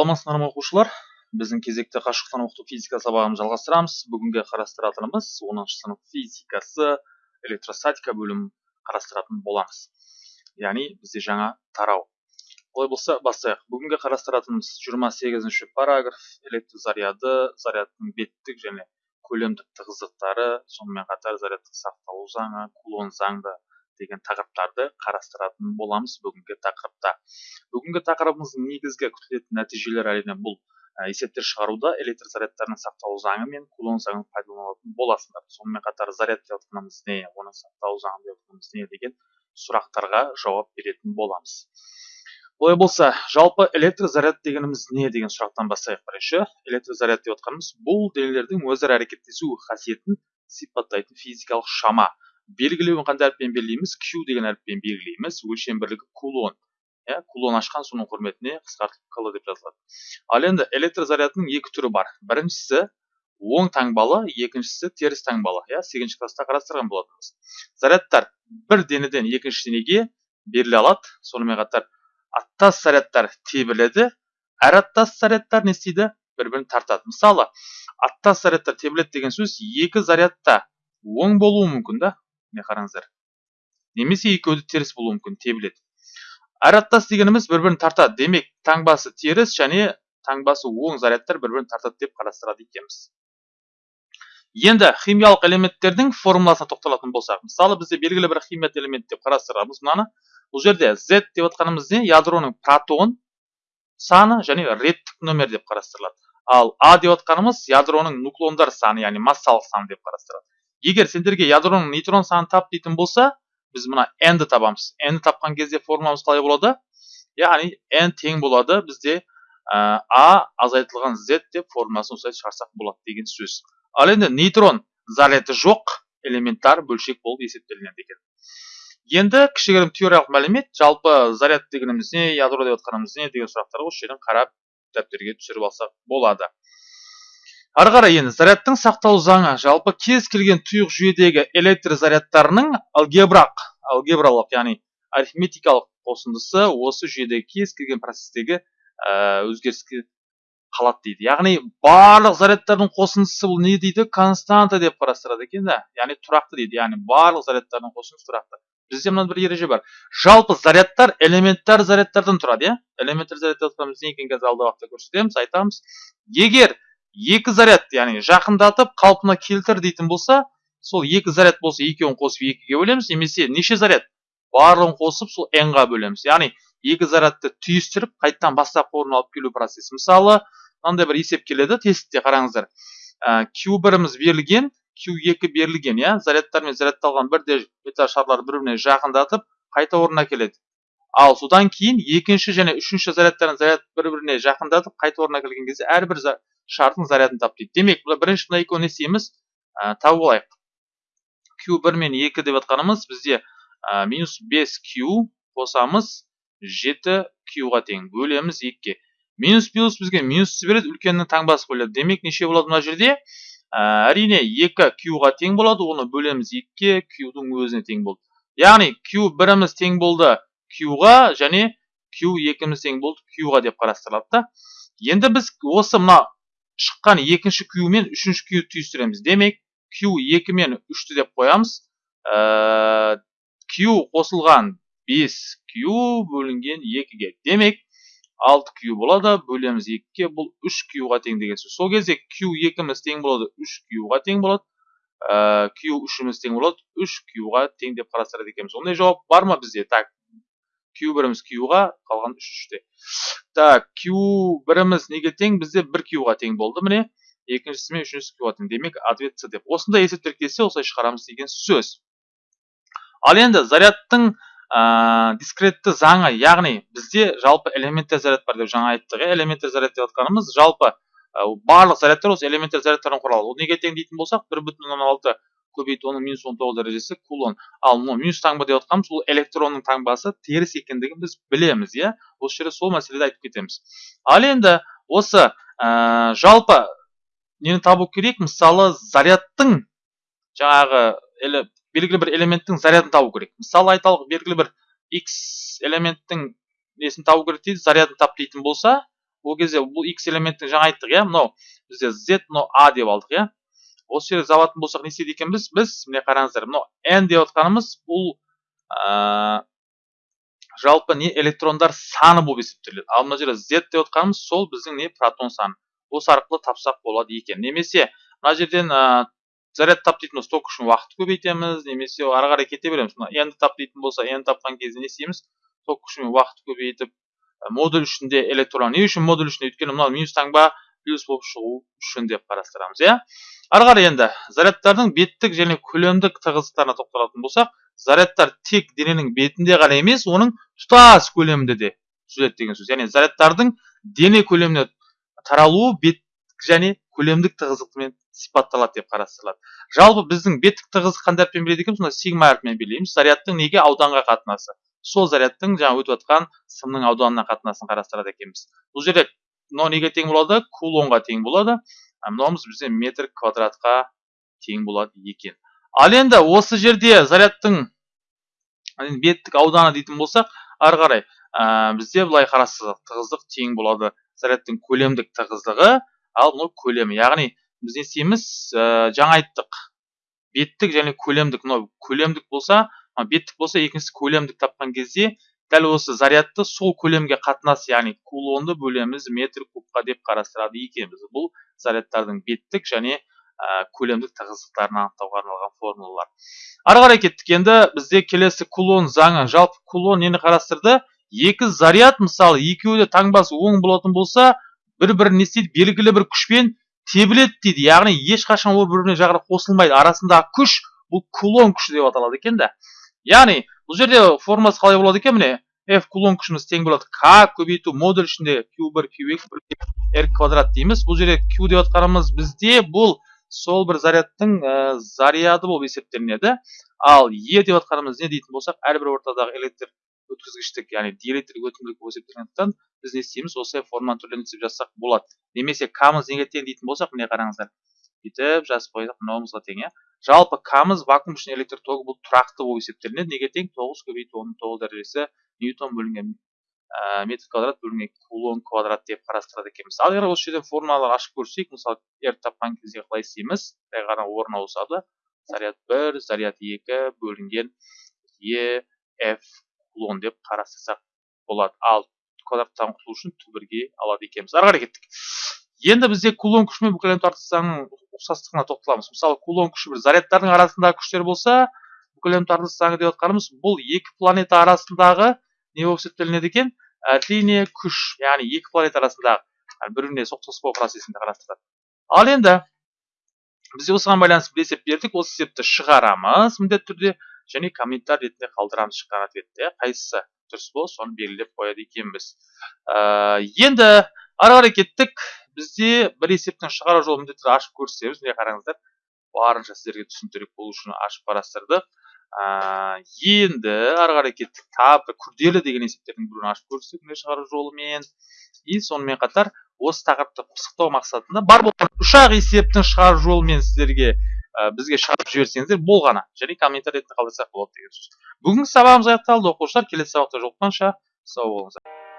саламатсыздар ма оқушылар. Біздің кезекті қашықтан оқыту физика сабағын жалғастырамыз. Бүгінгі қарастыратынымыз оныншы сынып физикасы электростатика бөлімін қарастыратын боламыз. Яғни бізде жаңа тарау. Олай болса бастайық. Бүгінгі қарастыратынымыз жиырма сегізінші параграф электр заряды зарядтың беттік және көлемдік тығыздықтары сонымен қатар зарядтың сақталу заңы кулон заңды деген тақырыптарды қарастыратын боламыз бүгінгі тақырыпта. Бүгінгі тақырыбымыздың негізгі күтілетін нәтижелері әрине бұл есептер шығаруда электр зарядтарының сақталу заңы мен кулон заңын пайдаланатын боласыңдар сонымен қатар заряд деп отқанымыз не оның сақталу заңы деп не деген сұрақтарға жауап беретін боламыз. Олай болса жалпы электр заряд дегеніміз не деген сұрақтан бастайық бірінші. Электр заряд деп отқанымыз бұл денелердің өзара әрекеттесу қасиетін сипаттайтын физикалық шама. Белгілеуін қандай әріппен белгілейміз. Q деген әріппен белгілейміз. өлшем бірлігі кулон. Иә кулон ашқан соның құрметіне қысқартылып кл деп жазылады. Ал енді электр зарядының екі түрі бар. Біріншісі оң таңбалы екіншісі теріс таңбалы. Иә сегізінші класста қарастырған болатынбыз. Зарядтар бір денеден екінші денеге беріле алады. Сонымен қатар аттас зарядтар тебіледі. Әр аттас зарядтар не істейді? Бір бірін тартады. Мысалы аттас зарядтар тебіледі деген сөз екі зарядта оң болуы мүмкін да. Міне қараңыздар. Немесе екеуі теріс болуы мүмкін тебіледі. Әр аттас дегеніміз бір бірін тартады. Демек таңбасы теріс және таңбасы оң зарядтар бір бірін тартады деп қарастырады екенбіз. Енді химиялық элементтердің формуласына тоқталатын болсақ мысалы бізде белгілі бір химиялық элемент деп қарастырамыз мынаны. Бұл жерде z деп отқанымыз не? Ядроның протон саны және реттік нөмір деп қарастырылады. Ал а деп отқанымыз ядроның нуклондар саны яғни массалық саны деп қарастырады. Егер сендерге ядроның нейтрон санын тап дейтін болса біз мына n-ді табамыз. N-ді тапқан кезде формуламыз қалай болады? Яғни n тең болады бізде а азайтылған z деп формуласын осылай шығарсақ болады деген сөз. Ал енді нейтрон заряды жоқ элементар бөлшек болып есептелінеді екен. Енді кішігірім теориялық мәлімет жалпы заряд дегеніміз не ядро деп отқанымыз не деген сұрақтарға осы жерден қарап дәптерге түсіріп алсақ болады. Ары қарай енді зарядтың сақталу заңы. Жалпы кез келген тұйық жүйедегі электр зарядтарының алгебралық алгебралық яғни арифметикалық қосындысы осы жүйедегі кез келген процестегі ә, өзгеріске қалады дейді. Яғни барлық зарядтардың қосындысы бұл не дейді? Константа деп қарастырады екен да. Яғни тұрақты дейді. Яғни барлық зарядтардың қосындысы тұрақты. Бізде мынандай бір ереже бар. Жалпы зарядтар элементар зарядтардан тұрады иә? Элементар заряд деп не екенін қазір алдағы уақытта көрсетеміз айтамыз. Егер екі заряд яғни жақындатып қалпына келтір дейтін болса сол екі заряд болса екеуін қосып екіге бөлеміз. Немесе неше заряд? Барлығын қосып сол n ға бөлеміз. Яғни екі зарядты түйістіріп қайтадан бастапқы орнына алып келу процесі. Мысалы мынандай бір есеп келеді тестте қараңыздар. Ә, q біріміз берілген q екі берілген иә? Зарядтармен зарядталған бірде шарлар бір біріне жақындатып қайта орнына келеді. Ал содан кейін екінші және үшінші зарядтарын заряд бір біріне жақындатып қайта орнына келген кезде әрбір шардың зарядын тап дейді. Демек бірінші мына екеуін не істейміз ә, тауып алайық q бір мен екі деп жатқанымыз бізде ә, минус бес q қосамыз жеті q-ға тең. Бөлеміз екіге. Минус плюс бізге минусты береді үлкеннің таңбасы қойылады. Демек неше болады мына жерде? Ә, әрине екі q-ға тең болады оны бөлеміз екіге q-дің өзіне тең болды. Яғни q біріміз тең болды q-ға және q екіміз тең болды q-ға деп қарастырылады да. Енді біз осы мына шыққан екінші q мен үшінші q түйістіреміз. Демек q екі мен үшті деп қоямыз. Ә, q қосылған 5 q бөлінген екіге демек 6 q болады бөлеміз екіге. Бұл 3 q-ға тең деген сөз. Сол кезде q екіміз тең болады 3 q-ға тең болады. Ә, q үшіміз тең болады 3 q-ға тең деп қарастырады екенбіз. Ондай жауап бар ма бізде? Так q біріміз q-ға қалған үш үште. Так q біріміз неге тең? Бізде бір q-ға тең болды міне. Екіншісі мен үшіншісі q-ға тең. Демек ответ с деп. Осындай есептер келсе осылай шығарамыз деген сөз. Ал енді зарядтың дискретті заңы яғни бізде жалпы элементтер заряд бар деп жаңа айттық иә? Элементтер заряд деп жатқанымыз жалпы барлық зарядтар осы элементтер зарядтардан құралады. Ол неге тең дейтін болсақ бір бүтін оннан алты көбейту оның минус он тоғыз дәрежесі кулон. Ал мынау минус таңба деп жатқанымыз ол электронның таңбасы теріс екендігін біз білеміз иә? Осы жерде сол мәселеде айтып кетеміз. Ал енді осы ә, жалпы нені табу керек? Мысалы зарядтың жаңағы белгілі бір элементтің зарядын табу керек. Мысалы айталық белгілі бір x элементтің несін табу керек дейді зарядын тап дейтін болса ол кезде бұл x элементтің жаңа айттық иә? Мынау бізде z мынау a деп алдық иә? Осы жерде алатын болсақ не істейді екенбіз? Біз міне қараңыздар мынау n деп отқанымыз бұл ә, жалпы не электрондар саны болып есептеледі. Ал мына жерде z деп отқанымыз сол біздің не протон саны. Осы арқылы тапсақ болады екен. Немесе мына жерден ә, заряд тап дейтін болса ток үшін уақыт көбейтеміз немесе ары қарай кете береміз. Мына n тап дейтін болса n тапқан кезде не істейміз? Ток күшімен уақыт көбейтіп модуль ішінде электрон не үшін модуль үшін өйткені мынау минус таңба плюс болып шығу үшін деп қарастырамыз иә? Ары қарай енді зарядтардың беттік және көлемдік тығыздықтарына тоқталатын болсақ зарядтар тек дененің бетінде ғана емес оның тұтас көлемінде де түзіледі деген сөз. яғни зарядтардың дене көлеміне таралуы бет және көлемдік тығыздықпен сипатталады деп қарастырылады. Жалпы біздің беттік тығыздық қандай әріппен береді екенбіз? мына сигма әрпімен белгілейміз зарядтың неге ауданға қатынасы? Сол зарядтың жаңа өтіп жатқан сымның ауданына қатынасын қарастырады екенбіз. бұл жерде мынау неге тең болады? Кулонға тең болады. Мынауымыз бізде метр квадратқа тең болады екен. Ал енді осы жерде зарядтың беттік ауданы дейтін болсақ ары қарай ә, бізде былай қарастырсақ тығыздық тең болады. Зарядтың көлемдік тығыздығы ал мынау көлемі. Яғни біз не істейміз? Ә, жаңа айттық. Беттік және көлемдік. Мынау көлемдік болса беттік болса екіншісі көлемдік тапқан кезде дәл осы зарядты сол көлемге қатынас яғни кулонды бөлеміз метр кубқа деп қарастырады екенбіз. Бұл зарядтардың беттік және ә, көлемдік тығыздықтарын анықтауға арналған формулалар. Ары қарай кеттік. Енді бізде келесі кулон заңы. Жалпы кулон нені қарастырды? Екі заряд мысалы екеуі де таңбасы оң болатын болса бір бірін не істейді белгілі бір күшпен тебіледі дейді. Яғни ешқашан ол бір біріне жағына қосылмайды. Арасындағы күш бұл кулон күші деп аталады екен да яғни бұл жерде формуласы қалай болады екен міне? F кулон күшіміз тең болады k көбейту модуль ішінде q1 q2 r квадрат дейміз бұл жерде q деп отқанымыз бізде бұл сол бір зарядтың заряды болып есептелінеді ал e деп отқанымыз не дейтін болсақ әрбір ортадағы электр өткізгіштік яғни диэлектрлік өтімділік болып есептелгендіктен біз не істейміз осылай форманы түрлендіріп жазсақ болады немесе камыз неге тең дейтін болсақ міне қараңыздар бүйтіп жазып қойсақ мынауымызға тең иә жалпы камыз вакуум үшін электр тогы бұл тұрақты болып есептелінеді. Неге тең тоғыз көбейту онның тоғыз дәрежесі ньютон бөлінген ә, метр квадрат бөлінген кулон квадрат деп қарастырады екенбіз. Ал егер осы жерден формулалар ашып көрсек мысалы r тапқан кезде қалай істейміз? Жай ғана орын ауысады. Заряд бір заряд екі бөлінген е f кулон деп қарастырсақ болады. Ал квадраттан құтылу үшін түбірге алады екенбіз. Ары қарай кеттік. Енді бізде кулон күші мен бүкіл заңының ұқсастығына тоқталамыз. Мысалы кулон күші бір зарядтардың арасындағы күштер болса бүкіл тартылыс заңы деп отқанымыз бұл екі планета арасындағы не болып есептелінеді екен? Әрине күш яғни екі планета арасындағы бір біріне соқтығыспау процесінде қарастырады. Ал енді бізде осыған байланысты бір есеп бердік. Осы есепті шығарамыз міндетті түрде және комментарий ретінде қалдырамыз шыққан ответті қайсысы дұрыс болса соны белгілеп қояды екенбіз. Ә, енді ары қарай кеттік. Бізде бір есептің шығару жолын міндетті ашып көрсетеміз. Міне қараңыздар барынша сіздерге түсініктірек болу үшін ашып қарастырдық ә, енді ары қарай кеттік. Тағы күрделі деген есептердің біреуін ашып көрсетсек міне шығару жолымен. И сонымен қатар осы тақырыпты пысықтау мақсатында бар болған үш ақ есептің шығару жолымен сіздерге ә, бізге шығарып жіберсеңіздер болғаны және комментарий ретінде қалдырсақ болады деген сөз. Бүгінгі сабағымыз аяқталды. Оқушылар келесі сабақта жолыққанша. Сау болыңыздар.